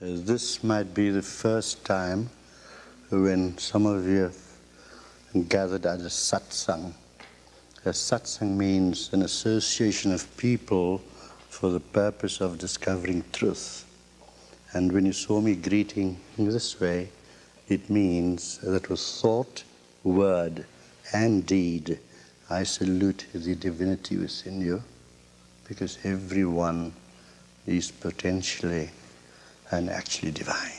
Uh, this might be the first time when some of you have gathered at a satsang. A satsang means an association of people for the purpose of discovering truth. And when you saw me greeting in this way, it means that with thought, word, and deed, I salute the divinity within you, because everyone is potentially and actually divine.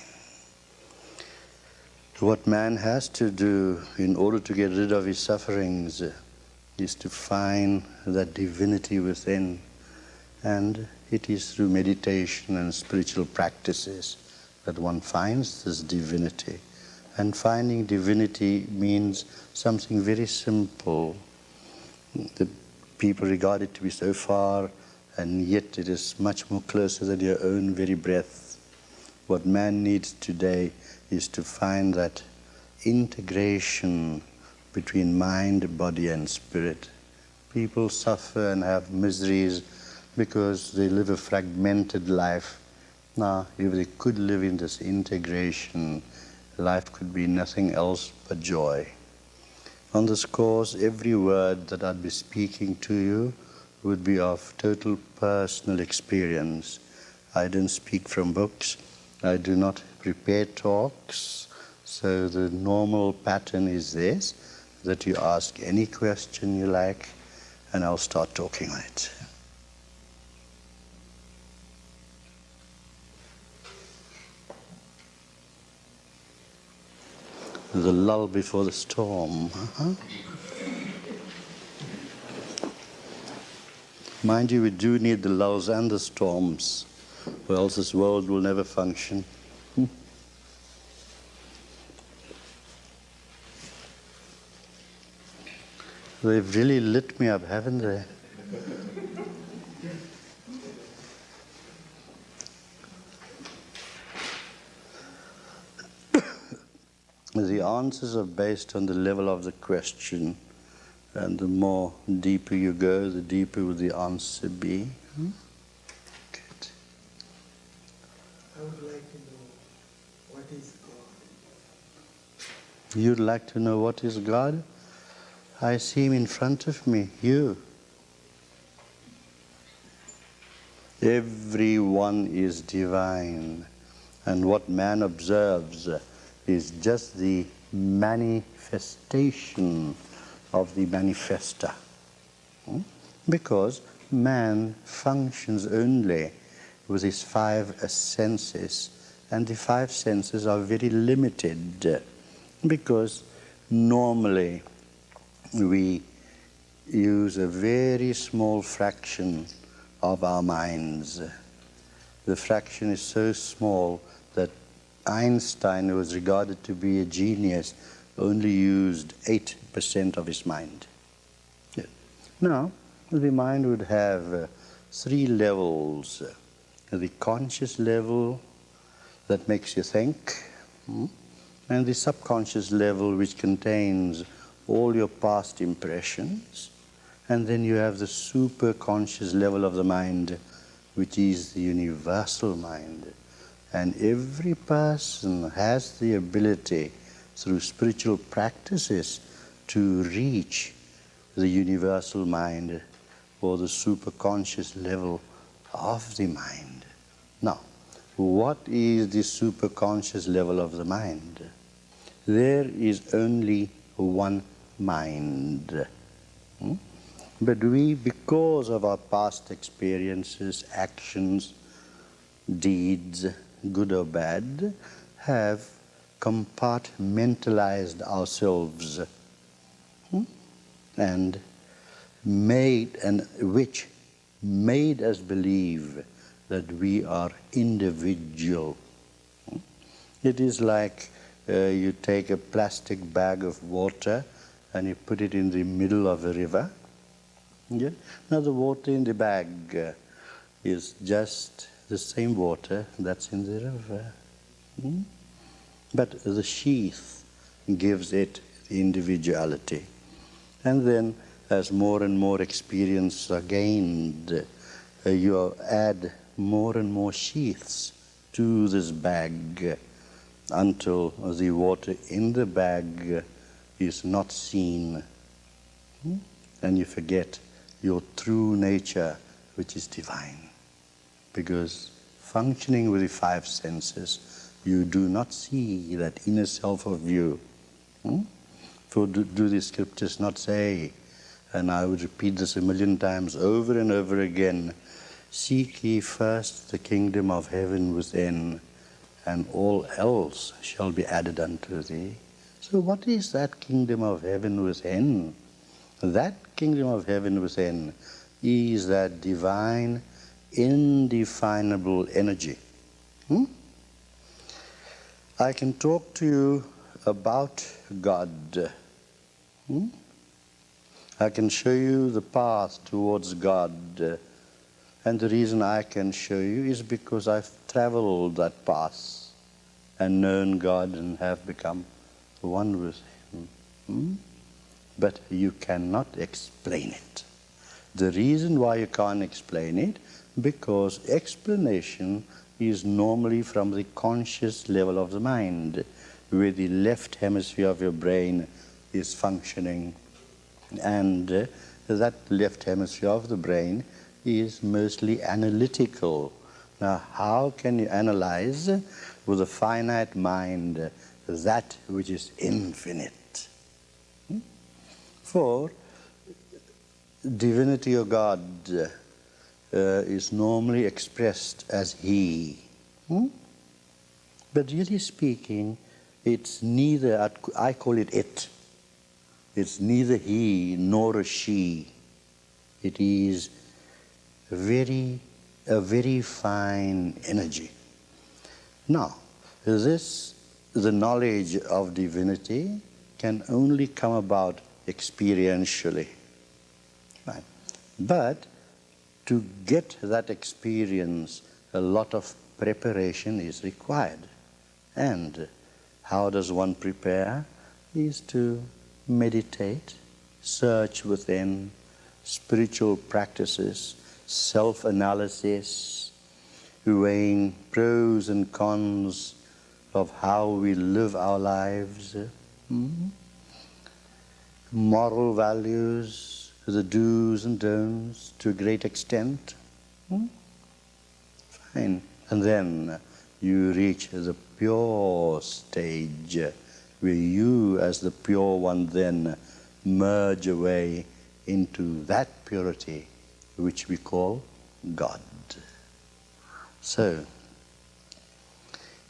What man has to do in order to get rid of his sufferings is to find that divinity within. And it is through meditation and spiritual practices that one finds this divinity. And finding divinity means something very simple. The people regard it to be so far, and yet it is much more closer than your own very breath. What man needs today is to find that integration between mind, body, and spirit. People suffer and have miseries because they live a fragmented life. Now, if they could live in this integration, life could be nothing else but joy. On this course, every word that I'd be speaking to you would be of total personal experience. I don't speak from books. I do not prepare talks. So the normal pattern is this, that you ask any question you like, and I'll start talking on it. The lull before the storm. Uh -huh. Mind you, we do need the lulls and the storms or else this world will never function. Hmm. They've really lit me up, haven't they? the answers are based on the level of the question. And the more deeper you go, the deeper will the answer be. Hmm? I would like to know what is God. You'd like to know what is God? I see him in front of me, you. Everyone is divine. And what man observes is just the manifestation of the manifester. Hmm? Because man functions only with his five senses. And the five senses are very limited because normally we use a very small fraction of our minds. The fraction is so small that Einstein, who was regarded to be a genius, only used 8% of his mind. Now, the mind would have uh, three levels the conscious level that makes you think, hmm? And the subconscious level which contains all your past impressions, and then you have the superconscious level of the mind, which is the universal mind. And every person has the ability through spiritual practices to reach the universal mind or the superconscious level of the mind. Now, what is the superconscious level of the mind? There is only one mind. Hmm? But we, because of our past experiences, actions, deeds, good or bad, have compartmentalized ourselves hmm? and made, and which made us believe that we are individual. It is like you take a plastic bag of water and you put it in the middle of a river. Yeah? Now the water in the bag uh, is just the same water that's in the river. Hmm? But the sheath gives it individuality. And then as more and more experience are gained, uh, you add more and more sheaths to this bag until the water in the bag is not seen. Hmm? And you forget your true nature, which is divine. Because functioning with the five senses, you do not see that inner self of you. Hmm? For do, do the scriptures not say, and I would repeat this a million times over and over again, seek ye first the kingdom of heaven within, and all else shall be added unto thee. So what is that kingdom of heaven within? That kingdom of heaven within is that divine, indefinable energy. Hmm? I can talk to you about God. Hmm? I can show you the path towards God. And the reason I can show you is because I've traveled that path and known God and have become one with Him. Hmm? But you cannot explain it. The reason why you can't explain it, because explanation is normally from the conscious level of the mind, where the left hemisphere of your brain is functioning. And uh, that left hemisphere of the brain is mostly analytical. Now, how can you analyze with a finite mind that which is infinite? Hmm? For divinity of God uh, is normally expressed as He. Hmm? But really speaking, it's neither, I call it it. It's neither he nor she. It is very, a very fine energy. Now, this, the knowledge of divinity can only come about experientially. Right? But to get that experience, a lot of preparation is required. And how does one prepare? Is to meditate, search within, spiritual practices, self analysis, weighing pros and cons of how we live our lives, hmm? moral values, the do's and don'ts to a great extent. Hmm? Fine. And then you reach the pure stage where you, as the pure one, then merge away into that purity which we call God. So,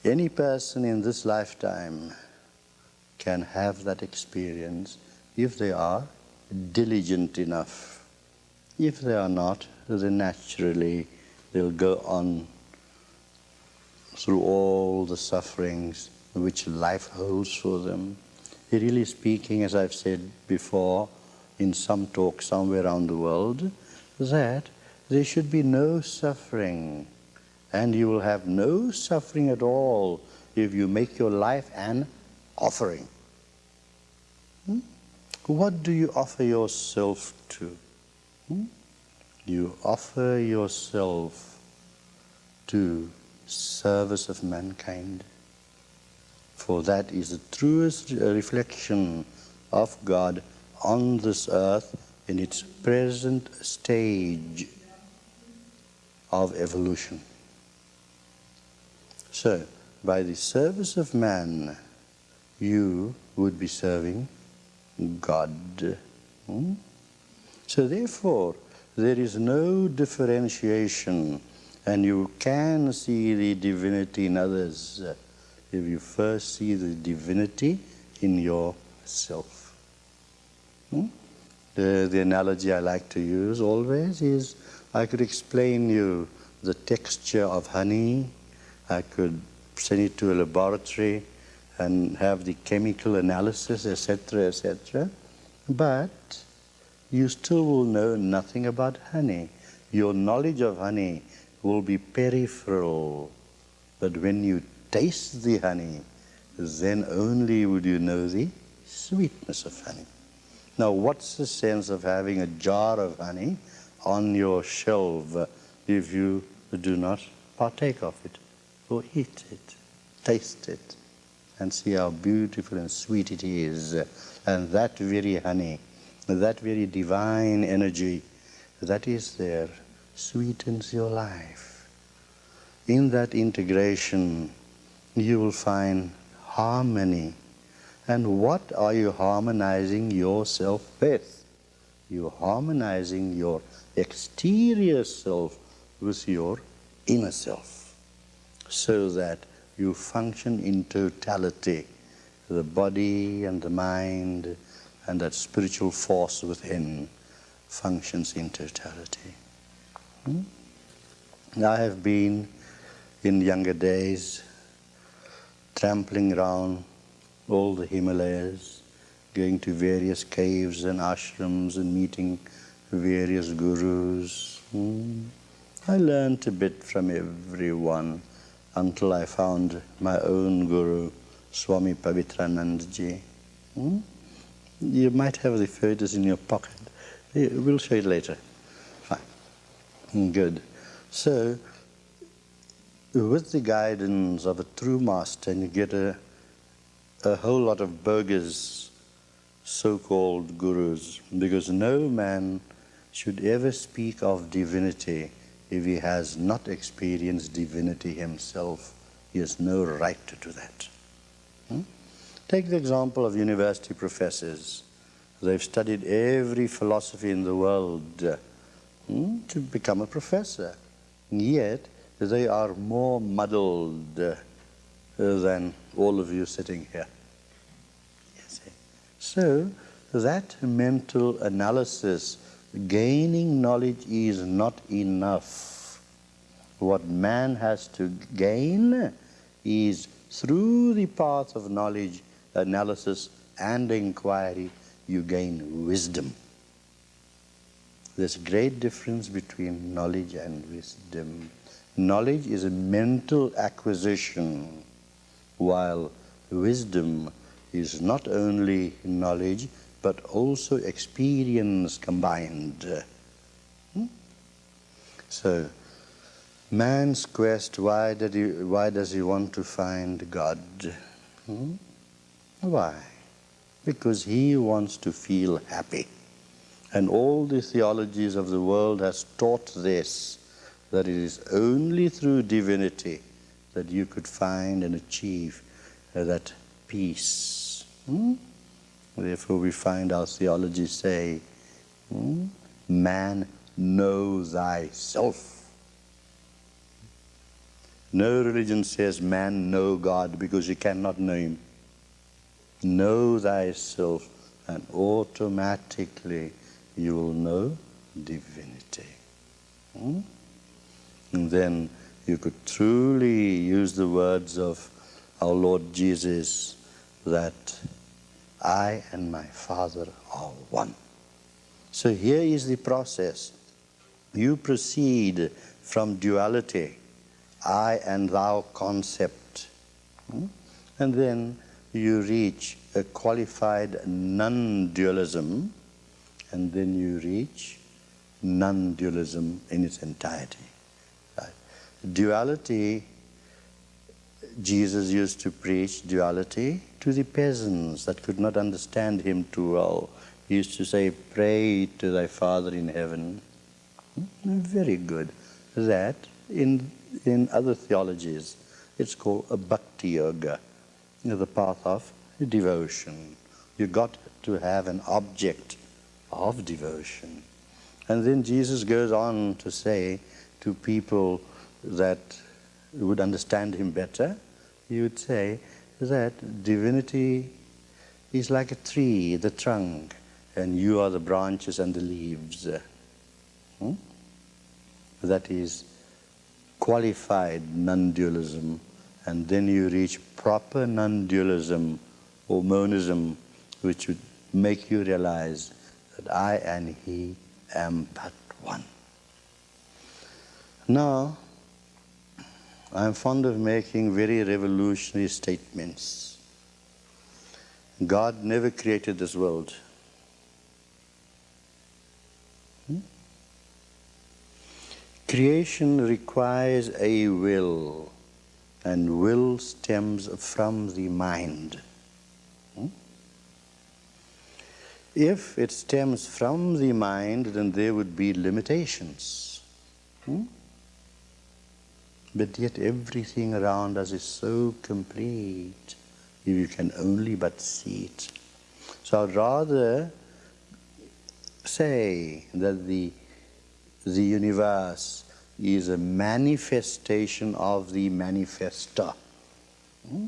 any person in this lifetime can have that experience if they are diligent enough. If they are not, then naturally they'll go on through all the sufferings which life holds for them. Really speaking, as I've said before in some talk somewhere around the world, that there should be no suffering. And you will have no suffering at all if you make your life an offering. Hmm? What do you offer yourself to? Hmm? You offer yourself to service of mankind for that is the truest reflection of God on this earth in its present stage of evolution. So, by the service of man, you would be serving God. Hmm? So therefore, there is no differentiation and you can see the divinity in others if you first see the divinity in yourself. Hmm? The, the analogy I like to use always is I could explain you the texture of honey, I could send it to a laboratory and have the chemical analysis, etc., etc. But you still will know nothing about honey. Your knowledge of honey will be peripheral. But when you taste the honey, then only would you know the sweetness of honey. Now, what's the sense of having a jar of honey on your shelf if you do not partake of it? Or eat it, taste it, and see how beautiful and sweet it is. And that very honey, that very divine energy that is there sweetens your life. In that integration, you will find harmony. And what are you harmonizing yourself with? You're harmonizing your exterior self with your inner self so that you function in totality the body and the mind and that spiritual force within functions in totality. Hmm? I have been in younger days trampling around all the Himalayas, going to various caves and ashrams and meeting various gurus. Hmm? I learnt a bit from everyone until I found my own guru, Swami Pavitranandji. Hmm? You might have the photos in your pocket. We'll show it later. Fine. Good. So, with the guidance of a true master, you get a, a whole lot of bogus so-called gurus, because no man should ever speak of divinity if he has not experienced divinity himself. He has no right to do that. Hmm? Take the example of university professors. They've studied every philosophy in the world hmm, to become a professor. And Yet, they are more muddled uh, than all of you sitting here. So, that mental analysis, gaining knowledge is not enough. What man has to gain is through the path of knowledge, analysis, and inquiry, you gain wisdom. There's a great difference between knowledge and wisdom. Knowledge is a mental acquisition, while wisdom is not only knowledge, but also experience combined. Hmm? So, man's quest, why, did he, why does he want to find God? Hmm? Why? because he wants to feel happy. And all the theologies of the world has taught this, that it is only through divinity that you could find and achieve uh, that peace. Hmm? Therefore we find our theology say, hmm? man, know thyself. No religion says man know God because you cannot know him. Know thyself, and automatically you will know divinity. Hmm? And then you could truly use the words of our Lord Jesus that I and my Father are one. So here is the process. You proceed from duality, I and thou concept. Hmm? And then you reach a qualified non-dualism, and then you reach non-dualism in its entirety. Right? Duality, Jesus used to preach duality to the peasants that could not understand him too well. He used to say, pray to thy Father in heaven. Hmm? Very good. That, in, in other theologies, it's called a bhakti yoga the path of devotion. You got to have an object of devotion. And then Jesus goes on to say to people that would understand him better, he would say that divinity is like a tree, the trunk, and you are the branches and the leaves. Hmm? That is qualified non-dualism and then you reach proper non-dualism or monism, which would make you realize that I and he am but one. Now, I'm fond of making very revolutionary statements. God never created this world. Hmm? Creation requires a will and will stems from the mind. Hmm? If it stems from the mind, then there would be limitations. Hmm? But yet everything around us is so complete if you can only but see it. So I'd rather say that the, the universe is a manifestation of the manifester. Hmm?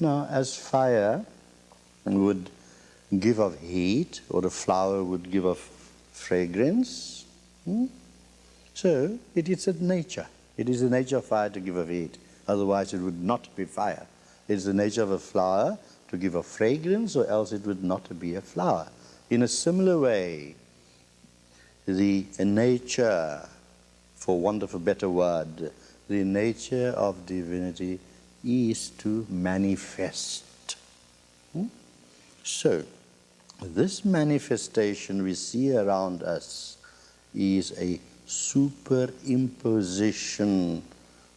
Now, as fire would give off heat, or a flower would give off fragrance, hmm? so it is a nature. It is the nature of fire to give off heat, otherwise it would not be fire. It is the nature of a flower to give a fragrance, or else it would not be a flower. In a similar way, the nature for want of a better word, the nature of divinity is to manifest. Hmm? So, this manifestation we see around us is a superimposition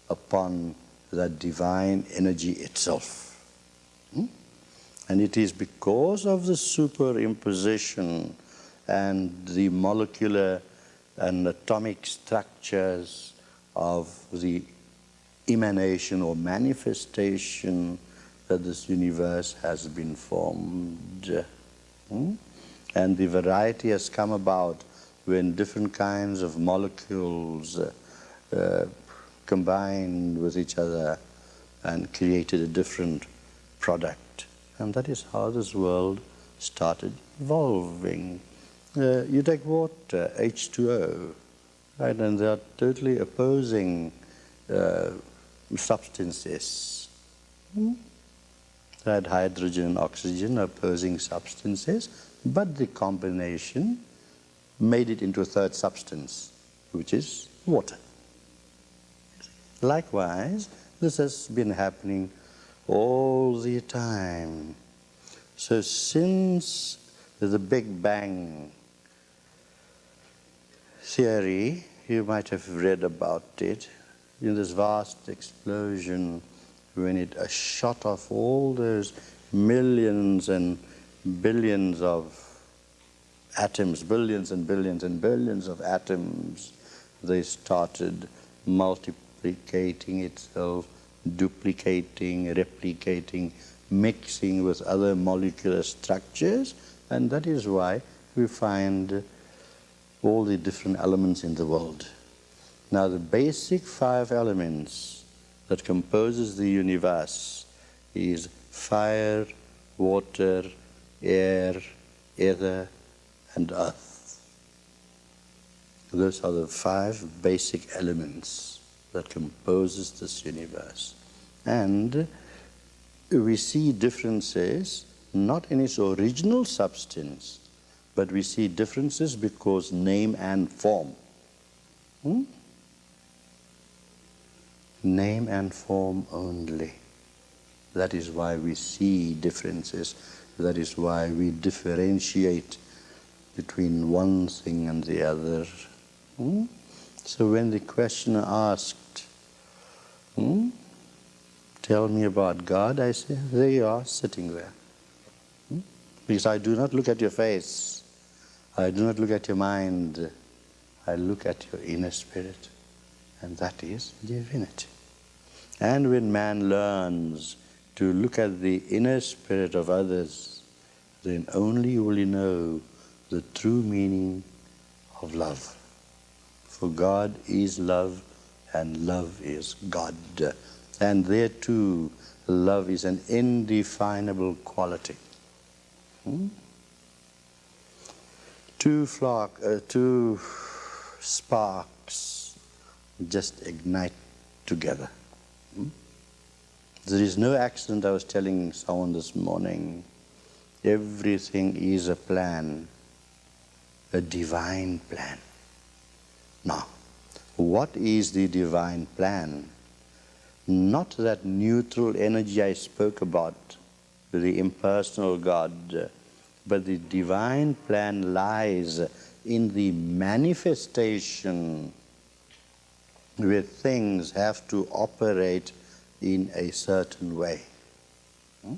upon the divine energy itself. Hmm? And it is because of the superimposition and the molecular and atomic structures of the emanation or manifestation that this universe has been formed. Hmm? And the variety has come about when different kinds of molecules uh, uh, combined with each other and created a different product. And that is how this world started evolving. Uh, you take water, H2O, right, and they are totally opposing uh, substances. Hmm? That hydrogen and oxygen opposing substances, but the combination made it into a third substance, which is water. Likewise, this has been happening all the time. So since the Big Bang theory, you might have read about it, in this vast explosion when it shot off all those millions and billions of atoms, billions and billions and billions of atoms, they started multiplicating itself, duplicating, replicating, mixing with other molecular structures, and that is why we find all the different elements in the world. Now the basic five elements that composes the universe is fire, water, air, ether, and earth. Those are the five basic elements that composes this universe. And we see differences not in its original substance, but we see differences because name and form. Hmm? Name and form only. That is why we see differences. That is why we differentiate between one thing and the other. Hmm? So when the questioner asked, hmm, tell me about God, I say, there you are, sitting there. Hmm? Because I do not look at your face. I do not look at your mind, I look at your inner spirit, and that is divinity. And when man learns to look at the inner spirit of others, then only will he know the true meaning of love. For God is love, and love is God. And there too, love is an indefinable quality. Hmm? two flock, uh, two sparks just ignite together. Hmm? There is no accident, I was telling someone this morning. Everything is a plan, a divine plan. Now, what is the divine plan? Not that neutral energy I spoke about, the impersonal God, but the divine plan lies in the manifestation where things have to operate in a certain way. Hmm?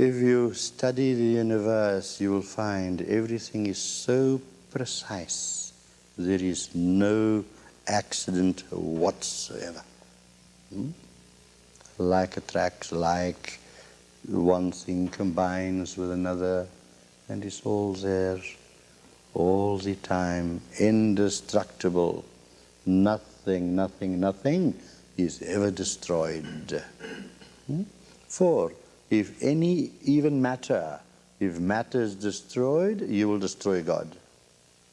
If you study the universe, you will find everything is so precise. There is no accident whatsoever. Hmm? Like attracts like, one thing combines with another, and it's all there, all the time, indestructible. Nothing, nothing, nothing is ever destroyed. Hmm? For if any, even matter, if matter is destroyed, you will destroy God,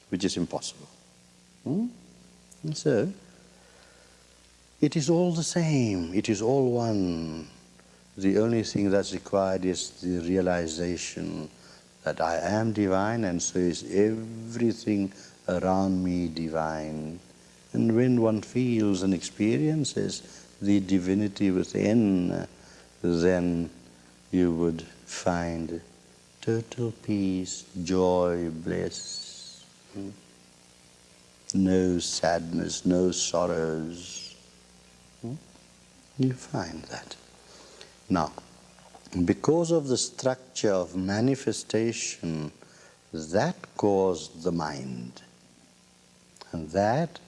which is impossible. Hmm? And so, it is all the same, it is all one. The only thing that's required is the realization that I am divine and so is everything around me divine. And when one feels and experiences the divinity within, then you would find total peace, joy, bliss. Hmm? No sadness, no sorrows. Hmm? You find that. Now, because of the structure of manifestation, that caused the mind. And that,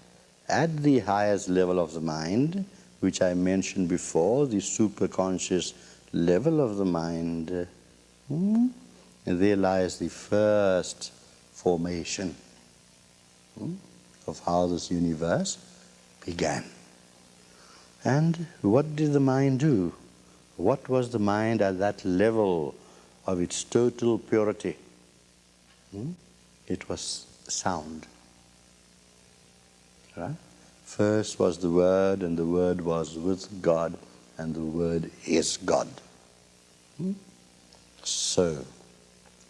at the highest level of the mind, which I mentioned before, the superconscious level of the mind, hmm, there lies the first formation hmm, of how this universe began. And what did the mind do? What was the mind at that level of its total purity? Hmm? It was sound. Right? First was the Word, and the Word was with God, and the Word is God. Hmm? So,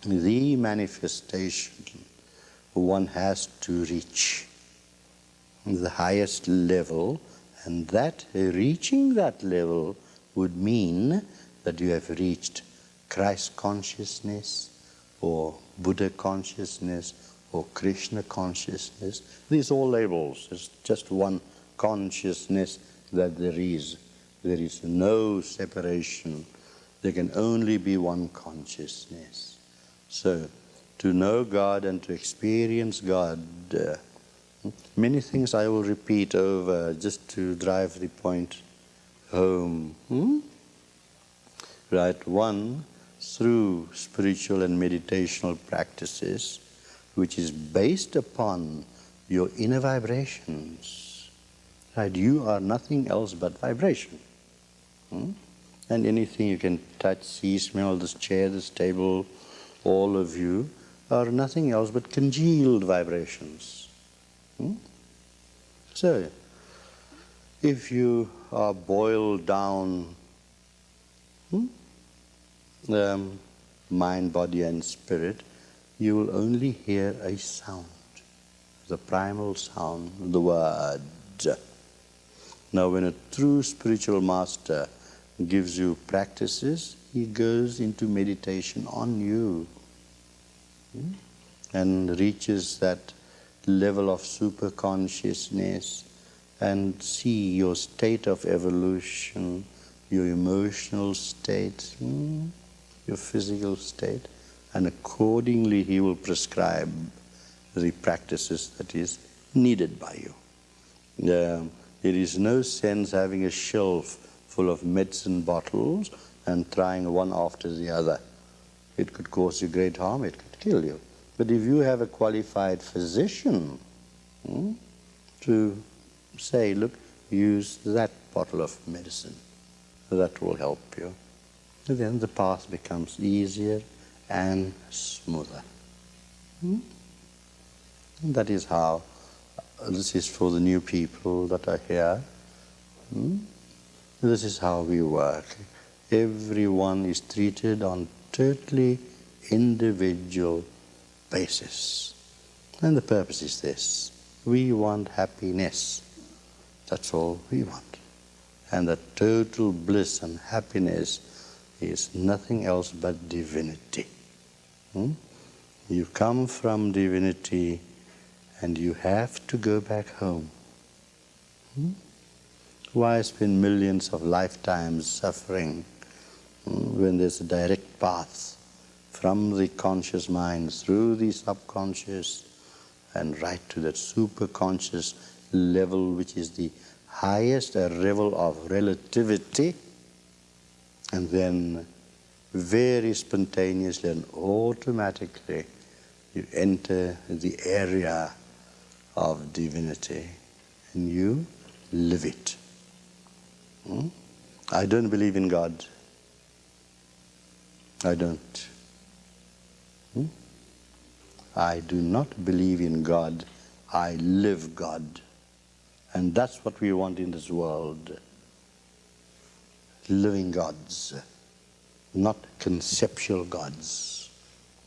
the manifestation one has to reach the highest level, and that reaching that level would mean that you have reached Christ consciousness or Buddha consciousness or Krishna consciousness. These are all labels. It's just one consciousness that there is. There is no separation. There can only be one consciousness. So, to know God and to experience God, uh, many things I will repeat over just to drive the point home. Hmm? Right, one, through spiritual and meditational practices, which is based upon your inner vibrations. Right, you are nothing else but vibration. Hmm? And anything you can touch, see, smell, this chair, this table, all of you are nothing else but congealed vibrations. Hmm? So, if you are boiled down hmm, um, mind, body and spirit, you will only hear a sound, the primal sound, the word. Now when a true spiritual master gives you practices, he goes into meditation on you hmm, and reaches that level of super consciousness and see your state of evolution, your emotional state, hmm, your physical state, and accordingly he will prescribe the practices that is needed by you. Uh, there is no sense having a shelf full of medicine bottles and trying one after the other. It could cause you great harm, it could kill you. But if you have a qualified physician hmm, to say, look, use that bottle of medicine. That will help you. And then the path becomes easier and smoother. Hmm? that is how, this is for the new people that are here. Hmm? This is how we work. Everyone is treated on totally individual basis. And the purpose is this. We want happiness. That's all we want. And the total bliss and happiness is nothing else but divinity. Hmm? You come from divinity and you have to go back home. Hmm? Why spend millions of lifetimes suffering hmm, when there's a direct path from the conscious mind through the subconscious and right to that superconscious level which is the highest level of relativity and then very spontaneously and automatically you enter the area of divinity and you live it. Hmm? I don't believe in God. I don't. Hmm? I do not believe in God. I live God. And that's what we want in this world. Living gods, not conceptual gods.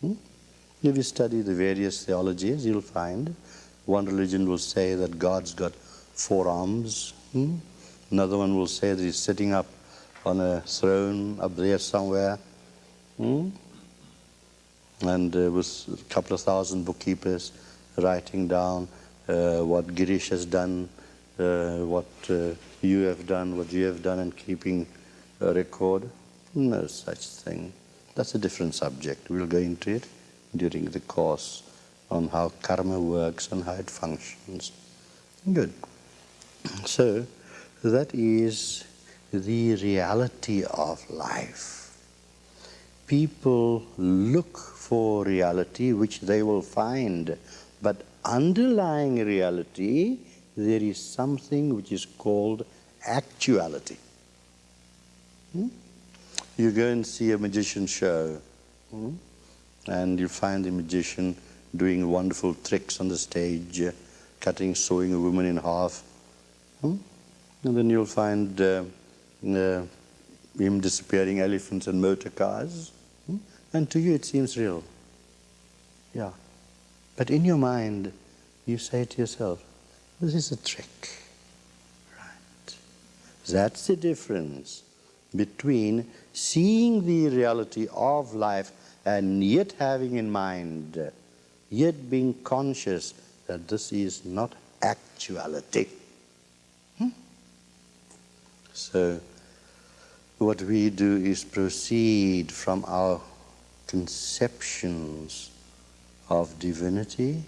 Hmm? If you study the various theologies, you'll find one religion will say that God's got four arms. Hmm? Another one will say that he's sitting up on a throne up there somewhere. Hmm? And uh, with a couple of thousand bookkeepers writing down uh, what Girish has done, uh, what uh, you have done, what you have done, and keeping a record. No such thing. That's a different subject. We'll go into it during the course on how karma works and how it functions. Good. So, that is the reality of life. People look for reality which they will find, but underlying reality, there is something which is called actuality. Hmm? You go and see a magician show, hmm? and you find the magician doing wonderful tricks on the stage, cutting, sewing a woman in half, Hmm? And then you'll find uh, uh, him disappearing elephants and motor cars. Hmm? And to you it seems real. Yeah. But in your mind, you say to yourself, this is a trick. Right. That's the difference between seeing the reality of life and yet having in mind, yet being conscious that this is not actuality. So what we do is proceed from our conceptions of divinity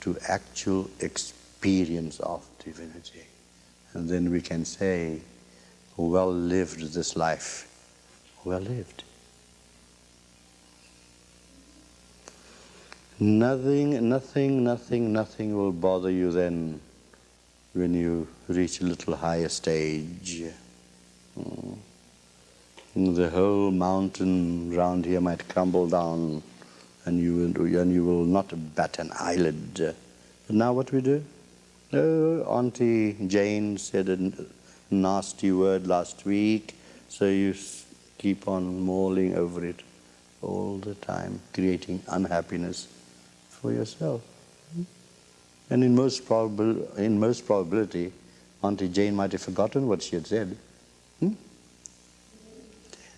to actual experience of divinity. And then we can say, well lived this life, well lived. Nothing, nothing, nothing, nothing will bother you then when you reach a little higher stage. Mm. The whole mountain round here might crumble down and you, and you will not bat an eyelid. But now what we do? Oh, Auntie Jane said a nasty word last week, so you keep on mulling over it all the time, creating unhappiness for yourself. And in most, probabil in most probability, Auntie Jane might have forgotten what she had said.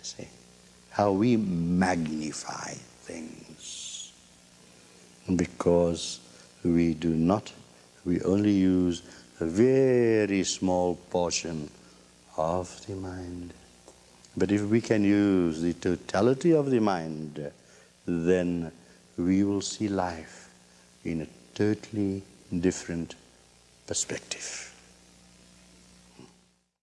See how we magnify things because we do not, we only use a very small portion of the mind. But if we can use the totality of the mind, then we will see life in a totally different perspective.